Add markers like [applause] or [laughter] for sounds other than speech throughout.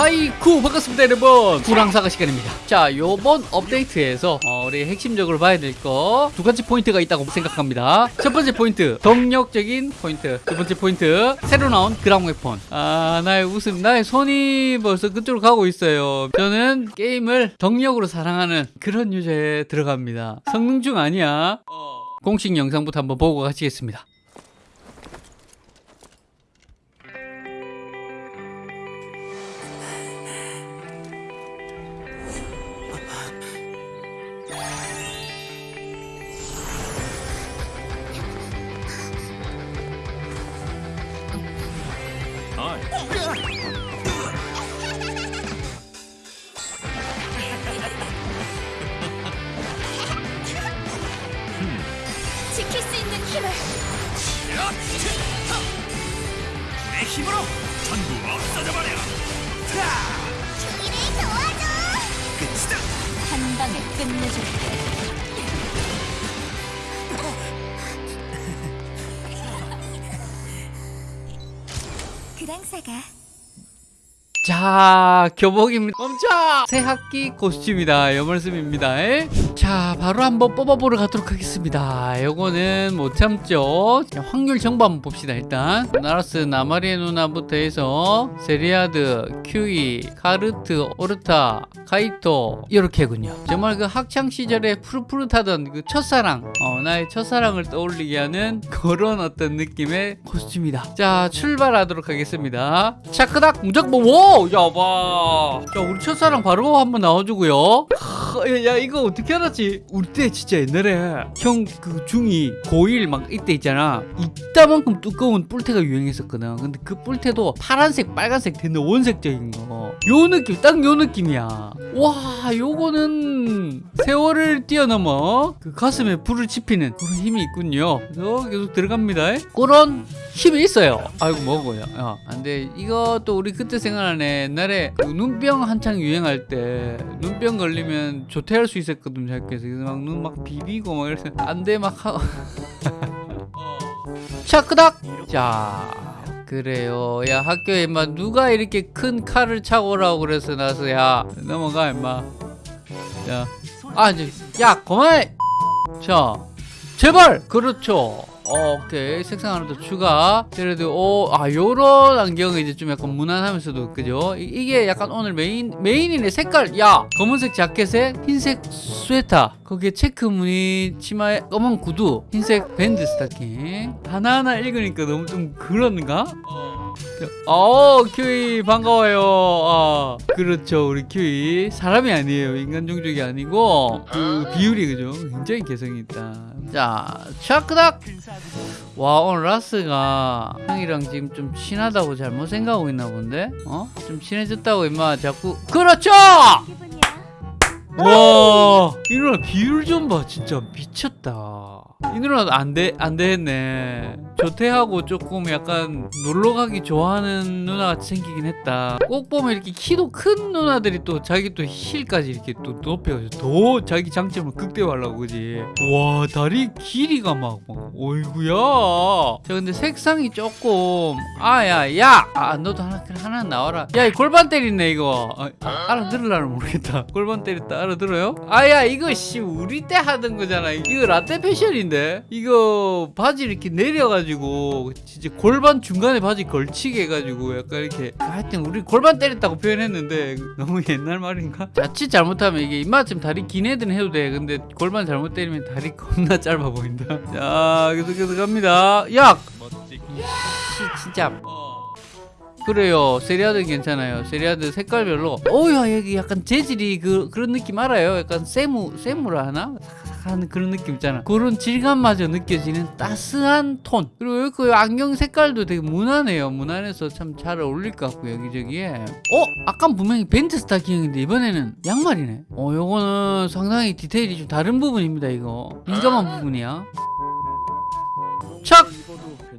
하이쿠 반갑습니다 여러분. 그랑사가 시간입니다. 자 요번 업데이트에서 어, 우리 핵심적으로 봐야 될 거 두 가지 포인트가 있다고 생각합니다. 첫 번째 포인트 덕력적인 포인트. 두 번째 포인트 새로 나온 그랑 웨폰. 아 나의 웃음 나의 손이 벌써 그쪽으로 가고 있어요. 저는 게임을 덕력으로 사랑하는 그런 유저에 들어갑니다. 성능충 아니야. 공식 영상부터 한번 보고 가시겠습니다 힘을. 내 힘으로 전부 없어져 버려. 주인을 도와줘! 끝이다. 한 방에 끝내줄게. [laughs] 그랑사가. 자 교복입니다. 멈춰 새 학기 코스튬이다. 에? 자 바로 한번 뽑아보러 가도록 하겠습니다. 요거는 못 참죠? 자, 확률 정보 한번 봅시다 일단. 나라스 나마리의 누나부터 해서 세리아드 큐이 카르트 오르타 카이토. 이렇게군요. 정말 그 학창 시절에 푸릇푸릇하던 그 첫사랑 어, 나의 첫사랑을 떠올리게 하는 그런 어떤 느낌의 코스튬이다. 자 출발하도록 하겠습니다. 차크닥! 무조건 오! 야봐! 자 우리 첫사랑 바로 한번 나와주고요. 야, 이거 어떻게 알았지 우리 때 진짜 옛날에 형 그 중2 고1 막 이때 있잖아. 이따만큼 두꺼운 뿔테가 유행했었거든. 근데 그 뿔테도 파란색 빨간색 되는 원색적인 거요 느낌 딱 요 느낌이야. 와 요거는 세월을 뛰어넘어 그 가슴에 불을 지피는 그런 힘이 있군요. 계속 들어갑니다. 그런 힘이 있어요. 아이고 먹어요. 야, 근데 이것도 우리 그때 생각나네 옛날에 그 눈병 한창 유행할 때 눈병 걸리면 조퇴할 수 있었거든 학교에서. 그래서 막 눈 막 비비고 막 이래서 안돼 막 하고. [laughs] 자 끄닥 자 그래요 야. 학교에 임마 누가 이렇게 큰 칼을 차고 오라고 그래서 나서 야 넘어가 임마. 야아 이제 야 그만해! 자 제발! 그렇죠 어, 오케이. 색상 하나 더 추가. 그래도 오, 아 요런 안경은 이제 좀 약간 무난하면서도 그죠? 이, 게 약간 오늘 메인 메인이네 색깔. 야 검은색 자켓에 흰색 스웨터 거기에 체크 무늬 치마에 검은 구두 흰색 밴드 스타킹. 하나하나 읽으니까 너무 좀 그런가? 어. 큐이 반가워요. 아 그렇죠. 우리 큐이. 사람이 아니에요. 인간 종족이 아니고. 그 비율이 그죠? 굉장히 개성이 있다. 자 차크닥! 와 오늘 라스가 형이랑 지금 좀 친하다고 잘못 생각하고 있나 본데? 어? 좀 친해졌다고 임마 자꾸. 그렇죠 와, 이 누나 비율 좀 봐. 진짜 미쳤다. 이 누나 안 돼, 안 되겠네. 조퇴하고 조금 약간 놀러 가기 좋아하는 누나 같이 생기긴 했다. 꼭 보면 이렇게 키도 큰 누나들이 또 자기 또 힐까지 이렇게 또 높여가지고 더 자기 장점을 극대화하려고 그지. 와, 다리 길이가 막, 막, 어이구야. 자, 근데 색상이 조금, 아, 야, 야! 아, 너도 하나, 하나 나와라. 야, 이 골반 때리네, 이거. 아, 아, 알아들으려면 모르겠다. 골반 때렸다, 알아들어요? 아야, 이거, 씨, 우리 때 하던 거잖아. 이거 라떼 패션인데? 이거 바지 이렇게 내려가지고, 진짜 골반 중간에 바지 걸치게 해가지고, 약간 이렇게. 하여튼, 우리 골반 때렸다고 표현했는데, 너무 [laughs] 옛날 말인가? 자칫 잘못하면 이게 입맛좀 다리 긴 애들은 해도 돼. 근데 골반 잘못 때리면 다리 겁나 짧아 보인다. [laughs] 자, 계속 계속 갑니다. 야! 씨, 진짜. 그래요 세리아드 괜찮아요 세리아드 색깔별로 어우야 여기 약간 재질이 그, 그런 느낌 알아요 약간 세무 세무라 하나 하는 그런 느낌 있잖아. 그런 질감마저 느껴지는 따스한 톤. 그리고 그 안경 색깔도 되게 무난해요. 무난해서 참 잘 어울릴 것 같고 여기저기에. 어? 아까 분명히 밴드 스타킹인데 이번에는 양말이네. 어 요거는 상당히 디테일이 좀 다른 부분입니다 이거. 민감한 부분이야. 착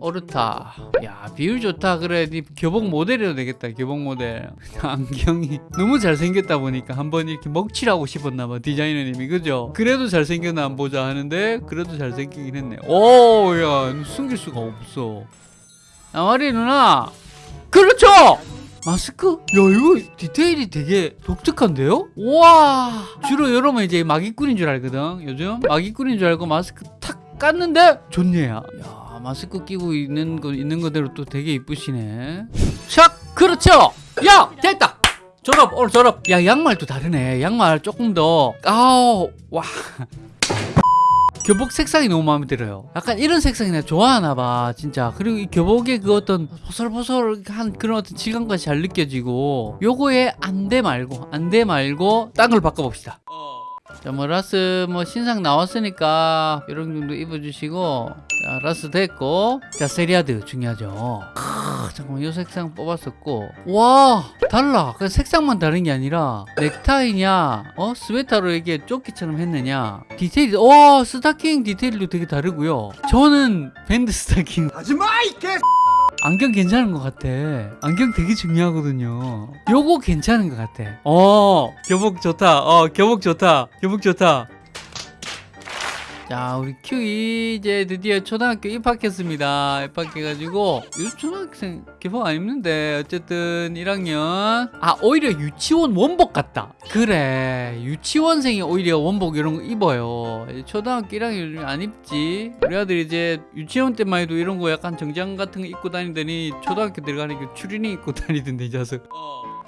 오르타 야 비율 좋다. 그래 네 교복 모델이도 되겠다 교복 모델. [laughs] 안경이 너무 잘생겼다 보니까 한번 이렇게 먹칠하고 싶었나봐 디자이너님이. 그죠? 그래도 잘생겼나 안 보자 하는데 그래도 잘생기긴 했네. 오야 숨길 수가 없어. 아마리 누나! 그렇죠! 마스크? 야 이거 디테일이 되게 독특한데요? 와! 주로 여러분 이제 마기꾼인 줄 알거든 요즘? 마기꾼인 줄 알고 마스크 탁 깠는데 좋네요. 야 마스크 끼고 있는 거 있는 거대로 또 되게 이쁘시네. 샥 그렇죠! 야! 됐다! 졸업 오늘 졸업. 야 양말도 다르네. 양말 조금 더. 아우 와. 교복 색상이 너무 마음에 들어요. 약간 이런 색상이 내가 좋아하나 봐, 진짜. 그리고 이 교복의 그 어떤 보슬보슬한 그런 어떤 질감까지 잘 느껴지고, 요거에 안돼 말고, 안돼 말고, 딴 걸 바꿔봅시다. 자, 뭐, 라스, 뭐, 신상 나왔으니까, 이런 정도 입어주시고, 자, 라스 됐고, 자, 세리아드 중요하죠. 크, 잠깐만, 요 색상 뽑았었고, 와, 달라. 그 색상만 다른 게 아니라, 넥타이냐, 어, 스웨터로 이게 조끼처럼 했느냐, 디테일이, 와, 스타킹 디테일도 되게 다르고요. 저는 밴드 스타킹. 하지마 이 개. 안경 괜찮은 것 같아. 안경 되게 중요하거든요. 요거 괜찮은 것 같아. 어, 교복 좋다. 어, 교복 좋다. 교복 좋다. 자, 우리 큐이 이제 드디어 초등학교 입학했습니다. 입학해가지고 요즘 초등학생 교복 안 입는데 어쨌든 1학년 아 오히려 유치원 원복 같다. 그래 유치원생이 오히려 원복 이런 거 입어요. 초등학교 1학년 요즘 안 입지. 우리 아들 이제 유치원 때만 해도 이런 거 약간 정장 같은 거 입고 다니더니 초등학교 들어가니까 추리닝 입고 다니던데 이 자식.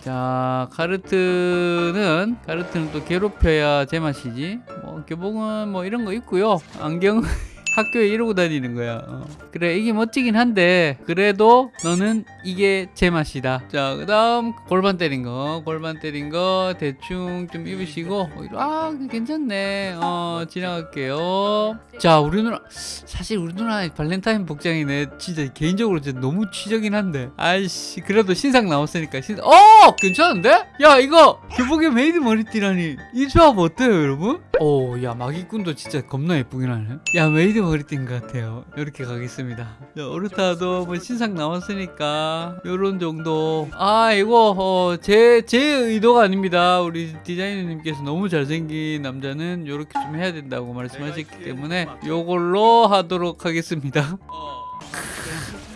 자 카르트는 카르트는 또 괴롭혀야 제맛이지. 뭐 교복은 뭐 이런 거 있고요. 안경 [laughs] 학교에 이러고 다니는 거야. 어. 그래 이게 멋지긴 한데 그래도 너는 이게 제맛이다. 자 그 다음 골반 때린 거. 골반 때린 거 대충 좀 입으시고. 어, 아 괜찮네. 어 지나갈게요. 자 우리 누나 사실 우리 누나 발렌타인 복장이네. 진짜 개인적으로 진짜 너무 취적이긴 한데. 아이씨 그래도 신상 나왔으니까 신상 어 괜찮은데? 야 이거 교복에 메이드 머리띠라니. 이 조합 어때요 여러분? 오야 마기꾼도 진짜 겁나 예쁘긴 하네. 야 메이드 머리띠인 것 같아요. 이렇게 가겠습니다. 자 오르타도 뭐 신상 나왔으니까 요런 정도. 아 이거 어, 제, 제 의도가 아닙니다. 우리 디자이너님께서 너무 잘생긴 남자는 요렇게 좀 해야 된다고 말씀하셨기 때문에 요걸로 하도록 하겠습니다. [laughs]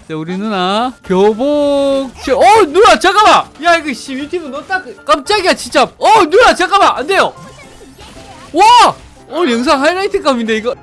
자 우리 누나 교복 시- 어 누나 잠깐만! 야 이거 씨 유튜브 너 딱 깜짝이야 진짜. 어 누나 잠깐만 안 돼요. 와! 오늘 영상 하이라이트 감인데 이거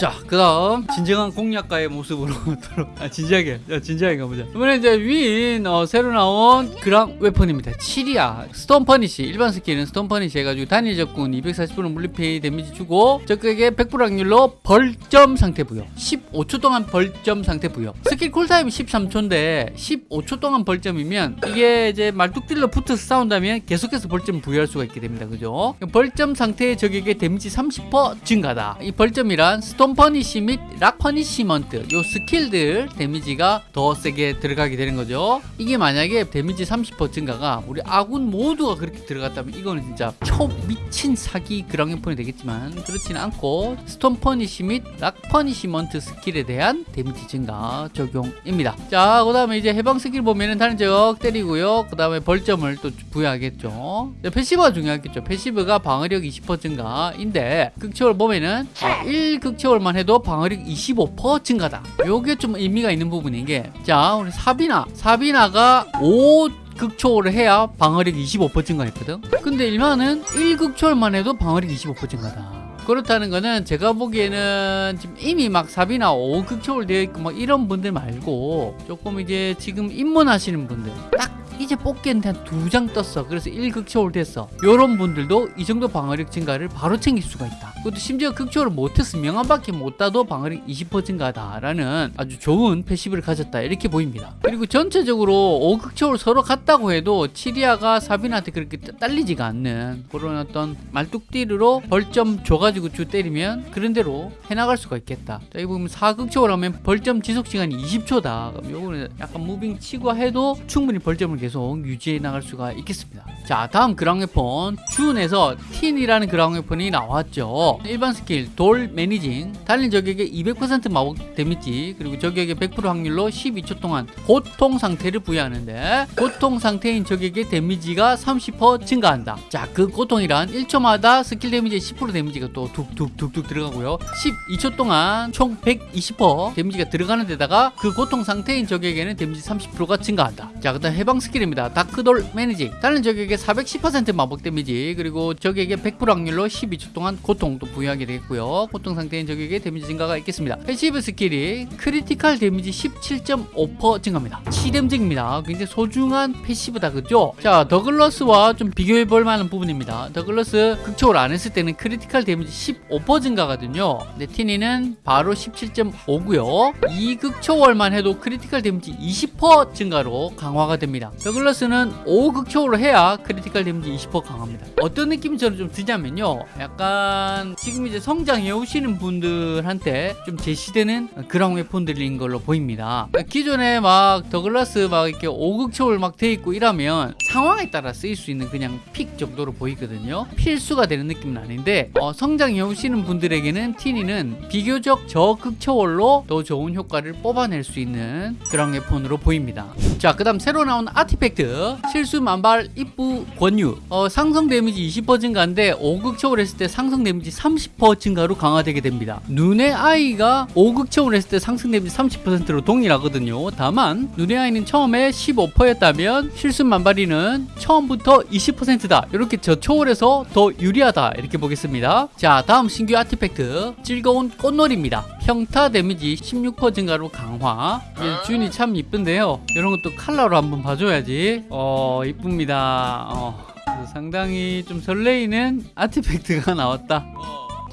자, 그 다음, 진정한 공략가의 모습으로 [laughs] 돌아, 아, 진지하게, 자, 진지하게 가보자. 이번에 이제 윈, 어, 새로 나온 그랑웨폰입니다. 7이야. Stone Punish, 일반 스킬은 Stone Punish 해가지고 단일 적군 240% 물리 피해 데미지 주고, 적에게 100% 확률로 벌점 상태 부여. 15초 동안 벌점 상태 부여. 스킬 쿨타임이 13초인데, 15초 동안 벌점이면, 이게 이제 말뚝딜러 붙어서 싸운다면 계속해서 벌점 부여할 수가 있게 됩니다. 그죠? 벌점 상태의 적에게 데미지 30% 증가다. 이 벌점이란 Stone Punish 및 Rock Punishment 요 스킬들 데미지가 더 세게 들어가게 되는 거죠. 이게 만약에 데미지 30% 증가가 우리 아군 모두가 그렇게 들어갔다면 이거는 진짜 초 미친 사기 그랑웨폰이 되겠지만 그렇지는 않고 Stone Punish 및 Rock Punishment 스킬에 대한 데미지 증가 적용입니다. 자, 그 다음에 이제 해방 스킬 보면은 단일 적 때리고요. 그 다음에 벌점을 또 부여하겠죠. 자, passive가 중요하겠죠. passive가 방어력 20% 증가인데 극초월 보면은 1극초월만 해도 방어력 25% 증가다. 요게 좀 의미가 있는 부분인 게 자, 우리 사비나 사비나가 5 극초월을 해야 방어력 25% 증가했거든. 근데 일반은 1극초월만 해도 방어력 25% 증가다. 그렇다는 거는 제가 보기에는 지금 이미 막 사비나 5극초월 되어 있고 막 이런 분들 말고 조금 이제 지금 입문하시는 분들 딱 이제 뽑기한테 한 두 장 떴어. 그래서 1극초월 됐어. 요런 분들도 이 정도 방어력 증가를 바로 챙길 수가 있다. 그것도 심지어 극초월을 못했어 명함밖에 못 따도 방어력 20% 증가다라는 아주 좋은 패시브를 가졌다. 이렇게 보입니다. 그리고 전체적으로 5극초월 서로 같다고 해도 치리아가 사비나한테 그렇게 딸리지가 않는 그런 어떤 말뚝띠르로 벌점 줘가 지고 주 때리면 그런 대로 해나갈 수가 있겠다. 자 여기 보면 4극초월 하면 벌점 지속 시간이 20초다. 그럼 요거는 약간 moving 치고 해도 충분히 벌점을 계속 유지해 나갈 수가 있겠습니다. 자 다음 그랑웨폰. 준에서 티니라는 그랑웨폰이 나왔죠. 일반 스킬 Doll Managing. 단일 적에게 200% 마법 데미지 그리고 적에게 100% 확률로 12초 동안 고통 상태를 부여하는데 고통 상태인 적에게 데미지가 30% 증가한다. 자 그 고통이란 1초마다 스킬 데미지의 10% 데미지가 또또 툭툭툭툭 들어가고요. 12초 동안 총 120% 데미지가 들어가는 데다가 그 고통 상태인 적에게는 데미지 30%가 증가한다. 자 그 다음 해방 스킬입니다. Dark Doll Managing. 단일 적에게 410% 마법 데미지 그리고 적에게 100% 확률로 12초 동안 고통도 부여하게 되겠고요. 고통 상태인 적에게 데미지 증가가 있겠습니다. passive 스킬이 critical 데미지 17.5% 증가합니다. 치뎀증입니다. 굉장히 소중한 passive다 그죠? 자 더글러스와 좀 비교해 볼 만한 부분입니다. 더글러스 극초월 안 했을 때는 critical 데미지 15% 증가거든요. 근데 티니는 바로 17.5고요. 이 극초월만 해도 critical 데미지 20% 증가로 강화가 됩니다. 더글러스는 5극초월로 해야 critical 데미지 20% 강합니다. 어떤 느낌이 저는 좀 드냐면요. 약간 지금 이제 성장해 오시는 분들한테 좀 제시되는 그런 weapon들인 걸로 보입니다. 기존에 막 더글라스 막 이렇게 5극초월 막 돼 있고 이러면 상황에 따라 쓰일 수 있는 그냥 pick 정도로 보이거든요. 필수가 되는 느낌은 아닌데 어, 성장 해 오시는 분들에게는 티니는 비교적 저극초월로 더 좋은 효과를 뽑아낼 수 있는 그런 weapon으로 보입니다. 자 그 다음 새로 나온 artifact. 실수 만발 입부 권유. 어, 상성 데미지 20% 증가인데 5극 초월 했을 때 상성 데미지 30% 증가로 강화되게 됩니다. 눈의 아이가 5극 초월 했을 때 상성 데미지 30%로 동일하거든요. 다만 눈의 아이는 처음에 15%였다면 실수 만발이는 처음부터 20%다. 이렇게 저초월해서 더 유리하다. 이렇게 보겠습니다. 자 다음 신규 artifact. 즐거운 꽃놀이입니다. 평타 데미지 16% 증가로 강화. 이 준이 참 이쁜데요. 이런 것도 컬러로 한번 봐줘야지. 어 이쁩니다. 어, 상당히 좀 설레이는 아티팩트가 [laughs] 나왔다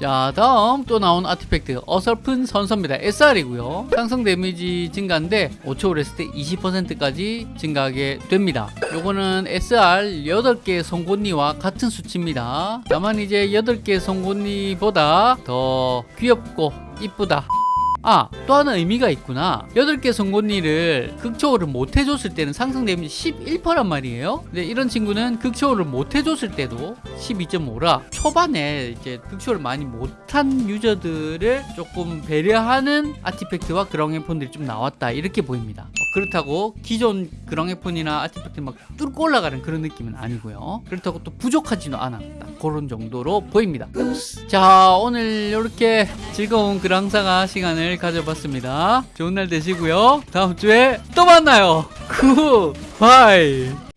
자 다음 또 나온 아티팩트. 어설픈 선서입니다. SR이고요. 상승 데미지 증가인데 5초를 했을 때 20%까지 증가하게 됩니다. 요거는 SR 8개 송곳니와 같은 수치입니다. 다만 이제 8개 송곳니보다 더 귀엽고 이쁘다 아, 또 하나 의미가 있구나. 8개 송곳니를 극초월을 못 해줬을 때는 상승 데미지 11%란 말이에요. 근데 이런 친구는 극초월을 못 해줬을 때도 12.5라 초반에 이제 극초월을 많이 못한 유저들을 조금 배려하는 아티팩트와 그랑웨폰들이 좀 나왔다. 이렇게 보입니다. 어, 그렇다고 기존 그랑웨폰이나 아티팩트 막 뚫고 올라가는 그런 느낌은 아니고요. 그렇다고 또 부족하지는 않았다. 그런 정도로 보입니다. 자, 오늘 이렇게 즐거운 그랑사가 시간을 가져봤습니다. 좋은 날 되시고요. 다음 주에 또 만나요. 굿바이.